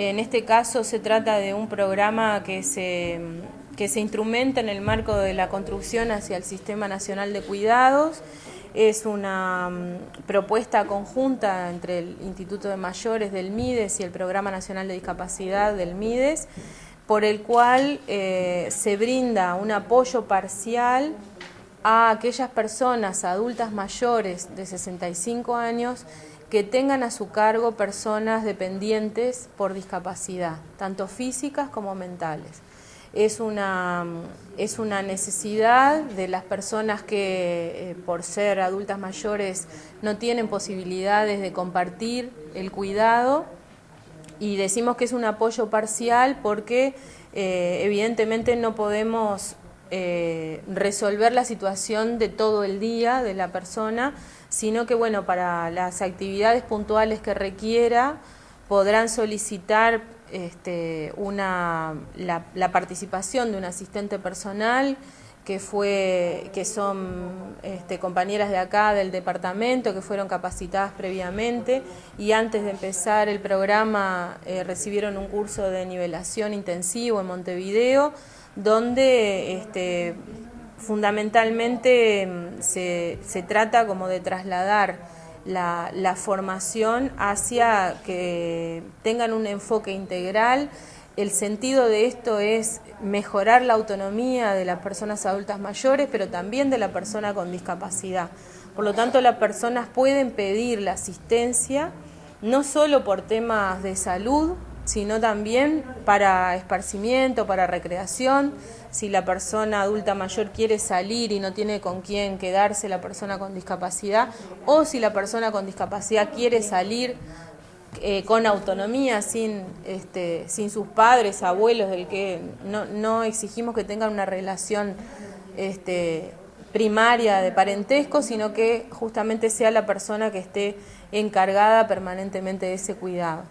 En este caso se trata de un programa que se, que se instrumenta en el marco de la construcción hacia el Sistema Nacional de Cuidados. Es una mm, propuesta conjunta entre el Instituto de Mayores del MIDES y el Programa Nacional de Discapacidad del MIDES, por el cual eh, se brinda un apoyo parcial a aquellas personas adultas mayores de 65 años que tengan a su cargo personas dependientes por discapacidad, tanto físicas como mentales. Es una, es una necesidad de las personas que eh, por ser adultas mayores no tienen posibilidades de compartir el cuidado y decimos que es un apoyo parcial porque eh, evidentemente no podemos eh, resolver la situación de todo el día de la persona, sino que bueno, para las actividades puntuales que requiera podrán solicitar este, una, la, participación de un asistente personal que fue que son este, compañeras de acá del departamento que fueron capacitadas previamente y antes de empezar el programa eh, recibieron un curso de nivelación intensivo en Montevideo donde este, fundamentalmente mm, se, se, trata como de trasladar la, la, formación hacia que tengan un enfoque integral. El sentido de esto es mejorar la autonomía de las personas adultas mayores, pero también de la persona con discapacidad. Por lo tanto, las personas pueden pedir la asistencia no solo por temas de salud, sino también para esparcimiento, para recreación. Si la persona adulta mayor quiere salir y no tiene con quién quedarse la persona con discapacidad, o si la persona con discapacidad quiere salir eh, con autonomía, sin, este, sin sus padres, abuelos, del que no, no exigimos que tengan una relación este, primaria de parentesco, sino que justamente sea la persona que esté encargada permanentemente de ese cuidado.